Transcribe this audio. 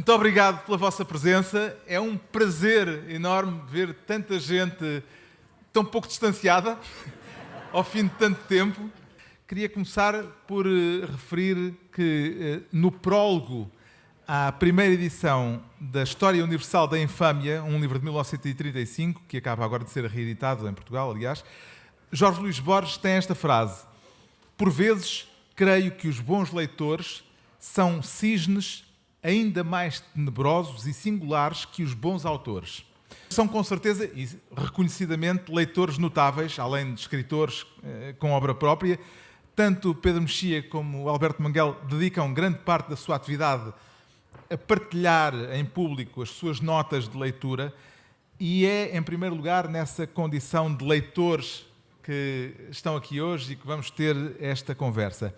Muito obrigado pela vossa presença. É um prazer enorme ver tanta gente tão pouco distanciada ao fim de tanto tempo. Queria começar por eh, referir que eh, no prólogo à primeira edição da História Universal da Infâmia, um livro de 1935, que acaba agora de ser reeditado em Portugal, aliás, Jorge Luís Borges tem esta frase: Por vezes creio que os bons leitores são cisnes ainda mais tenebrosos e singulares que os bons autores. São com certeza e reconhecidamente leitores notáveis, além de escritores eh, com obra própria. Tanto Pedro Mexia como Alberto Manguel dedicam grande parte da sua atividade a partilhar em público as suas notas de leitura e é, em primeiro lugar, nessa condição de leitores que estão aqui hoje e que vamos ter esta conversa.